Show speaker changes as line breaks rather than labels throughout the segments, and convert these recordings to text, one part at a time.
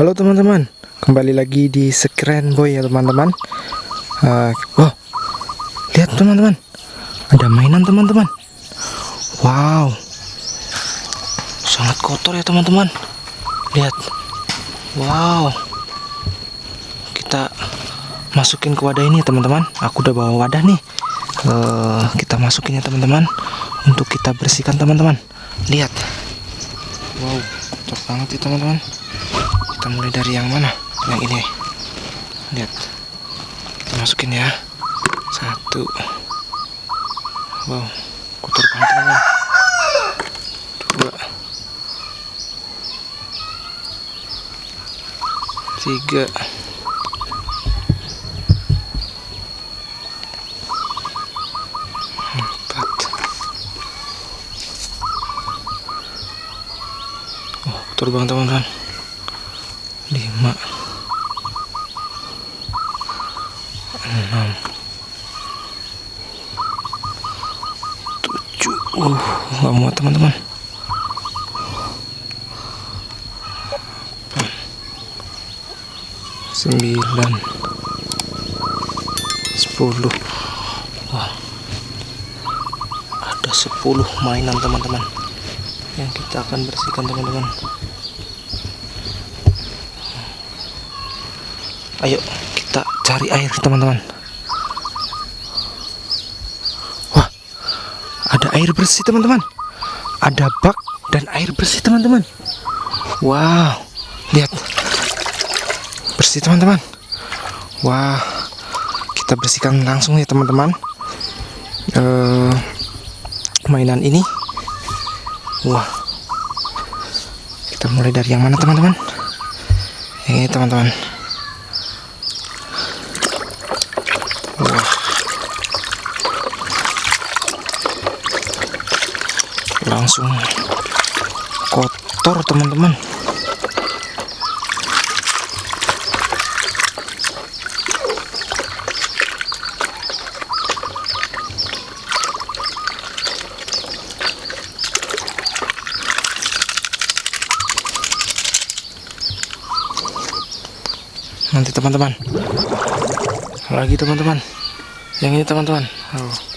Halo teman-teman, kembali lagi di Screen Boy ya teman-teman. Uh, wow, lihat teman-teman, ada mainan teman-teman. Wow, sangat kotor ya teman-teman. Lihat, wow, kita masukin ke wadah ini teman-teman. Aku udah bawa wadah nih. Uh, kita masukin ya teman-teman untuk kita bersihkan teman-teman. Lihat, wow, kotor banget ya teman-teman kita mulai dari yang mana? Yang ini. Lihat. Kita masukin ya. Satu. Wow kotor banget teman dua. Tiga. Empat. Oh kotor teman-teman lima enam tujuh. Uh nggak muat teman-teman. Sembilan sepuluh. Wah ada sepuluh mainan teman-teman yang kita akan bersihkan teman-teman ayo kita cari air teman-teman. Wah ada air bersih teman-teman. Ada bak dan air bersih teman-teman. Wow lihat. Bersih teman-teman. Wah kita bersihkan langsung ya teman-teman. Uh, mainan ini. Wah. Kita mulai dari yang mana teman-teman? Ini teman-teman langsung kotor teman-teman. Nanti teman-teman. Lagi teman-teman. Yang ini teman-teman. Oh.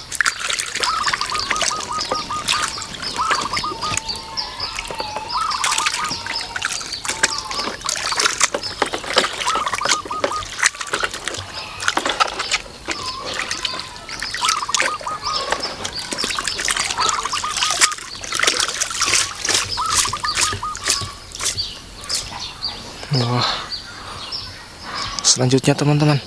Wah. Selanjutnya teman-teman.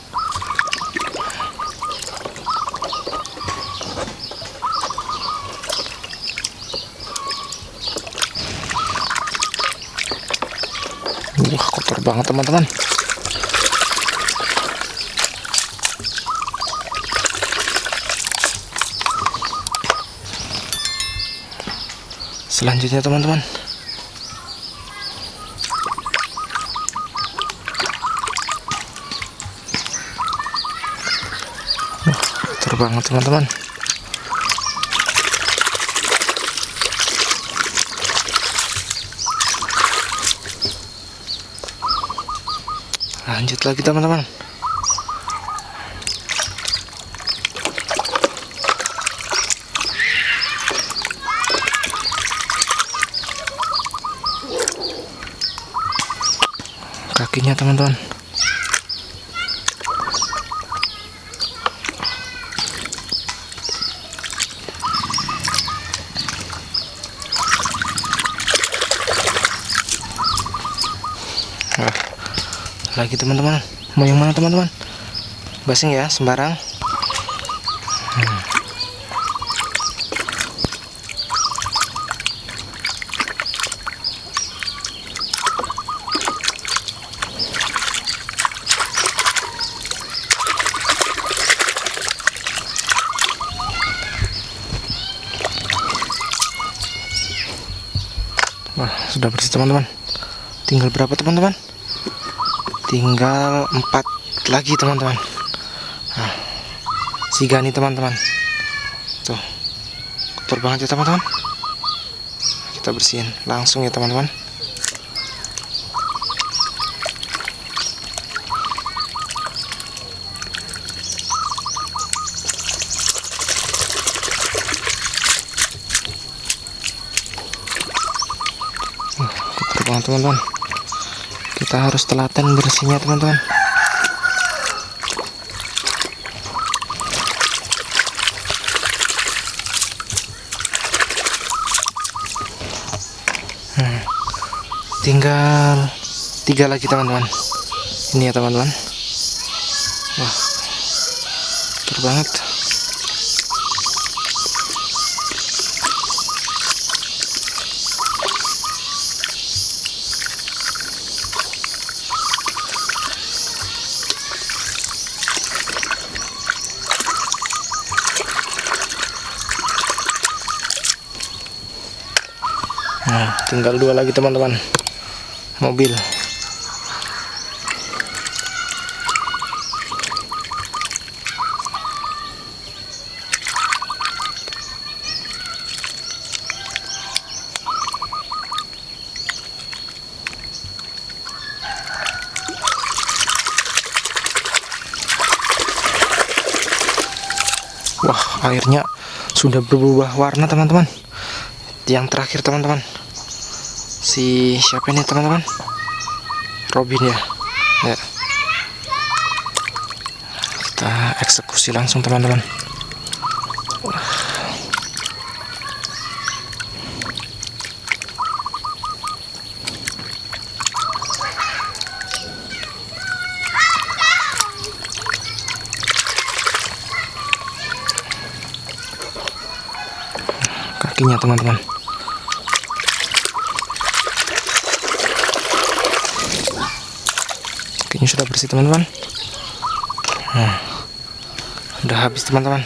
Wah, kotor banget teman-teman. Selanjutnya teman-teman. Banget teman-teman. Lanjut lagi teman-teman. Kakinya teman-teman lagi teman-teman. Mau yang mana teman-teman? Basing ya sembarang. Wah, sudah bersih teman-teman. Tinggal berapa teman-teman tinggal empat lagi teman-teman. Nah, siga nih teman-teman. Tuh kotor banget ya teman-teman. Kita bersihin langsung ya teman-teman. Nah, kotor banget teman-teman. Kita harus telaten bersihnya, teman-teman. Hmm. Tinggal tiga lagi, teman-teman. Ini ya, teman-teman. Wah. Banget. Nah, tinggal dua lagi teman-teman. Mobil. Wah, airnya sudah berubah warna teman-teman. Yang terakhir teman-teman. Si siapa ini teman-teman? Robin ya. Ya. Kita eksekusi langsung teman-teman. kakinya teman-teman kakinya sudah bersih teman-teman. Nah, udah habis teman-teman.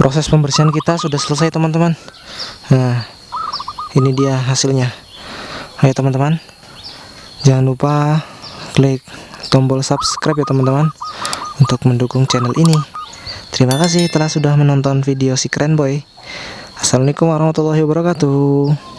Proses pembersihan kita sudah selesai teman-teman. Nah ini dia hasilnya. Ayo teman-teman. Jangan lupa klik tombol subscribe ya teman-teman untuk mendukung channel ini. Terima kasih telah sudah menonton video si keren boy. Assalamualaikum warahmatullahi wabarakatuh.